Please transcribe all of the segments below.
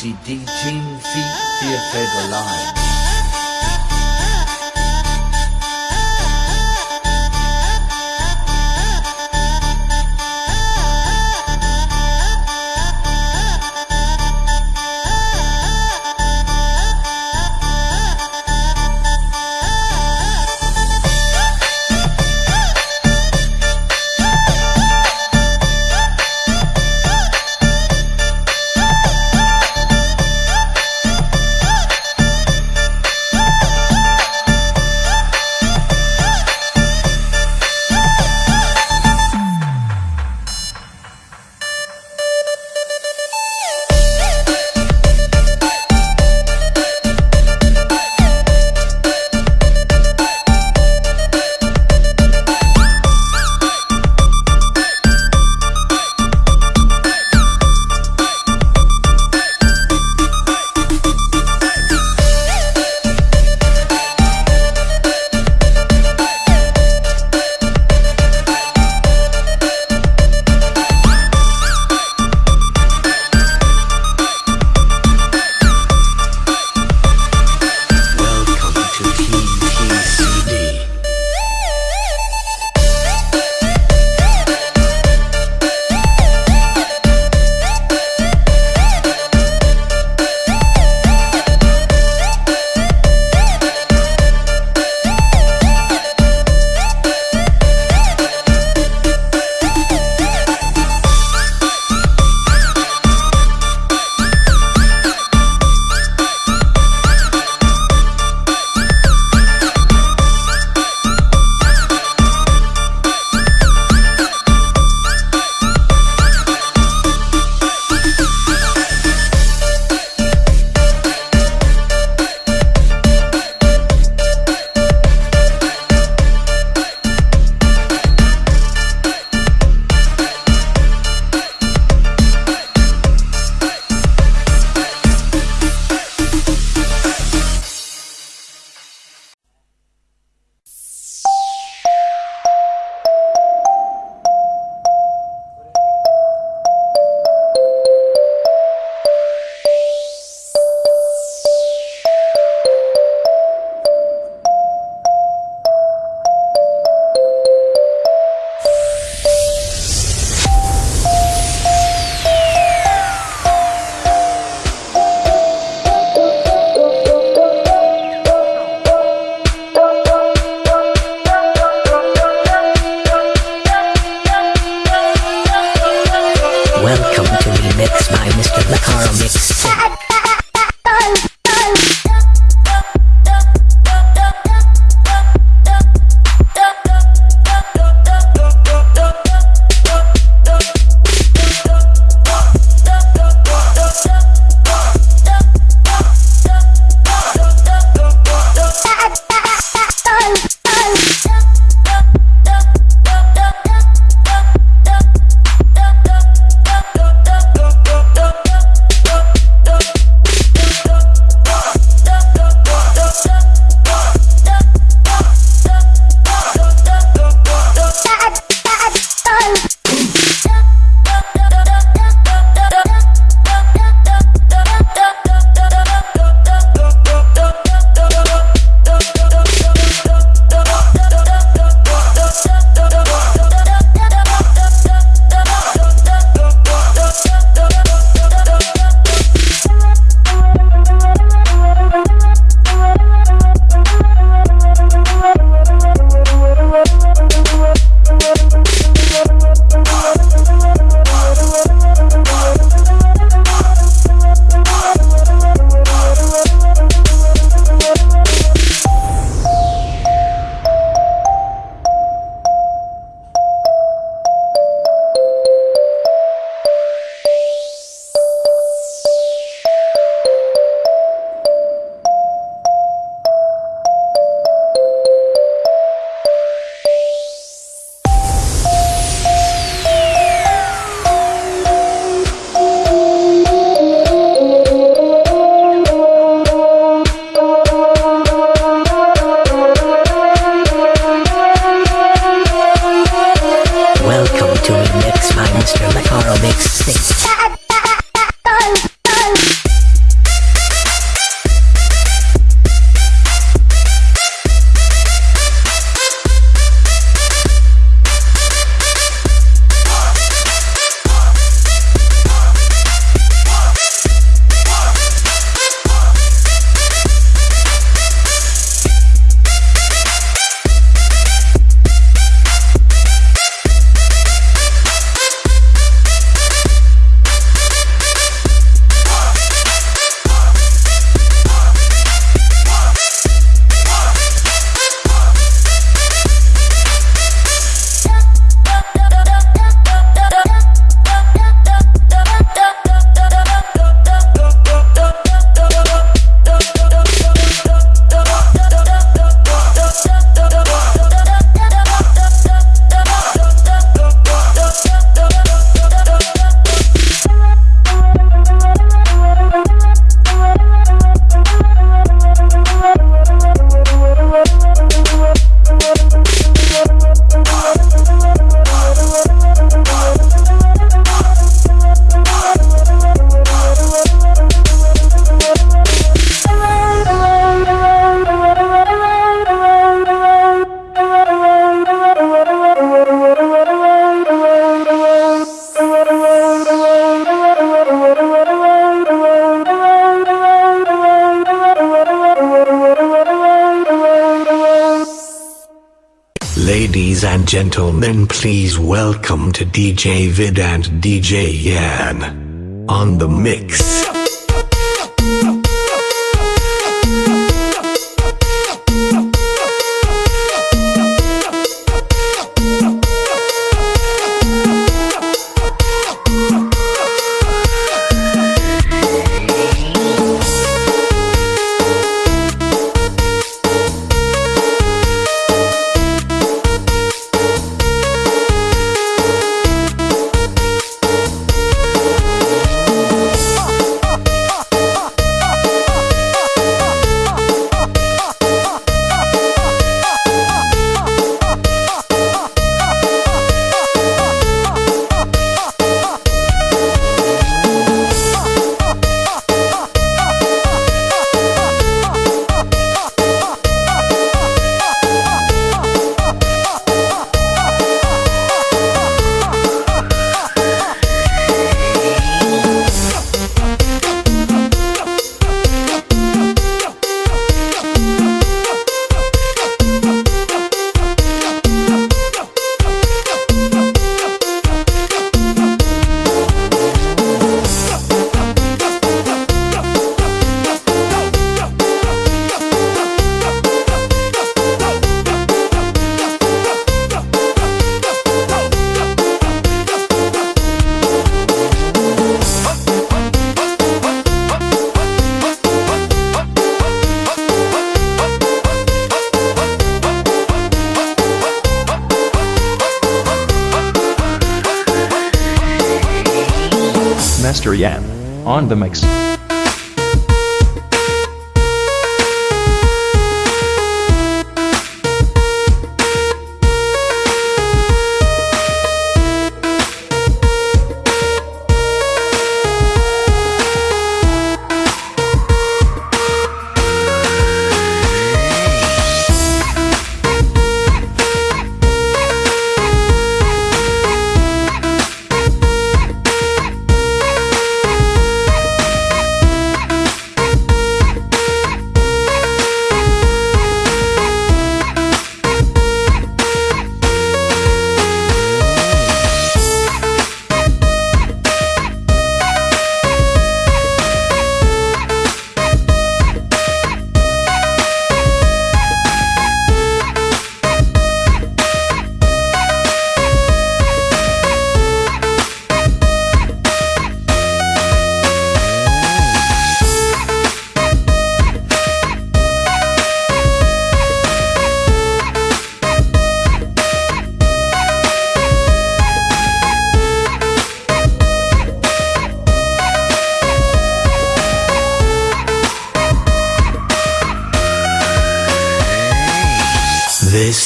TCD Team Feet Theatre Live. Welcome and gentlemen, please welcome to DJ Vid and DJ Yan on the mix. The mix.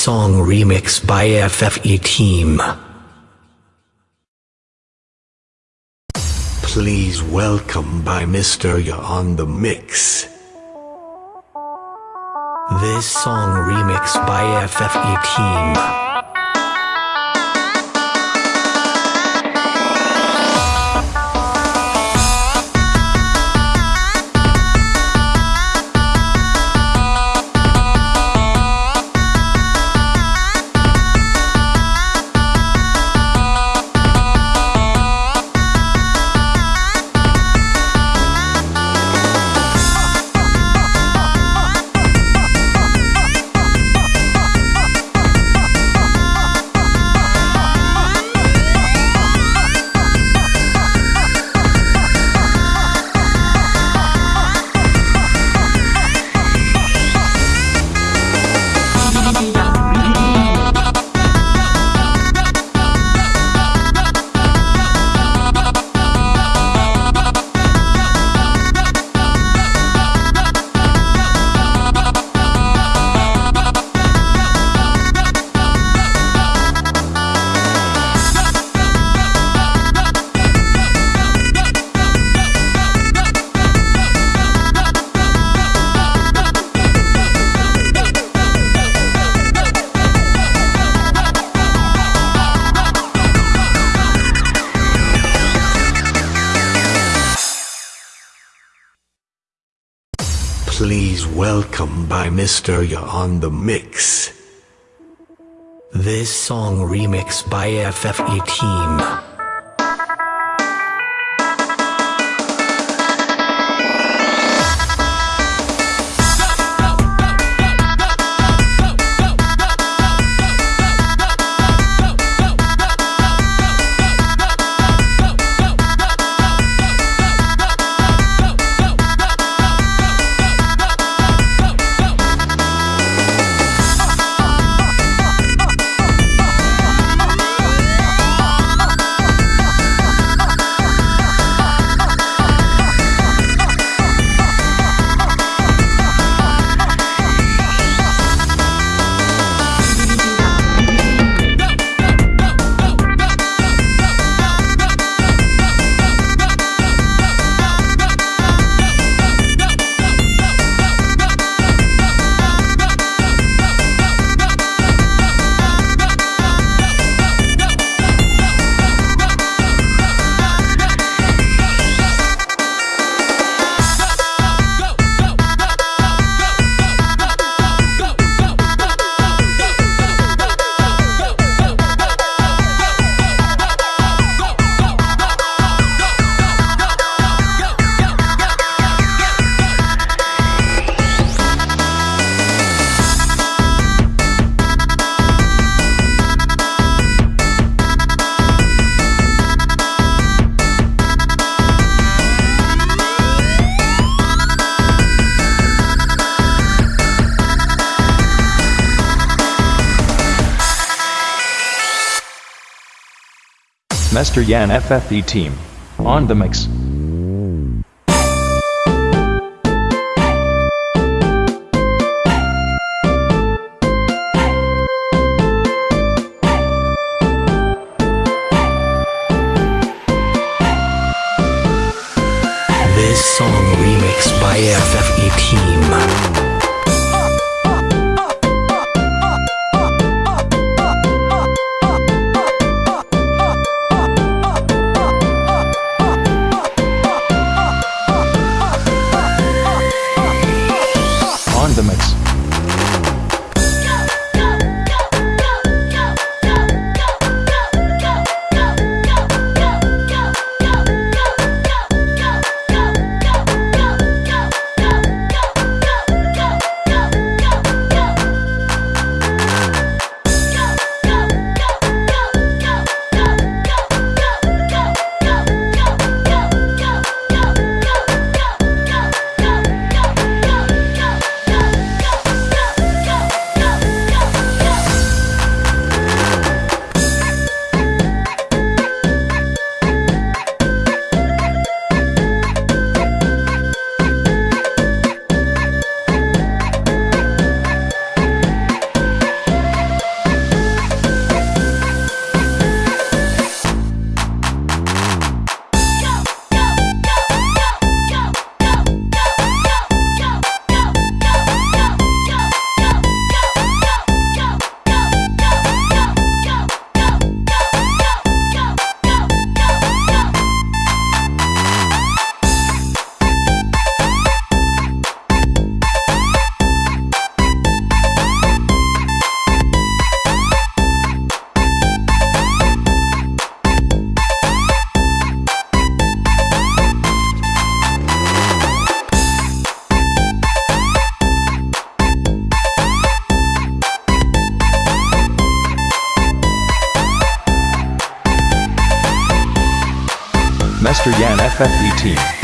Song remix by FFE Team. Please welcome by Mr. Ya on the mix. This song remix by FFE Team. Welcome by Mr. You're on the Mix. This song remix by FFE Team. Mr. Yan FFE team. On the mix. This song remixed by FFE team. FFE team.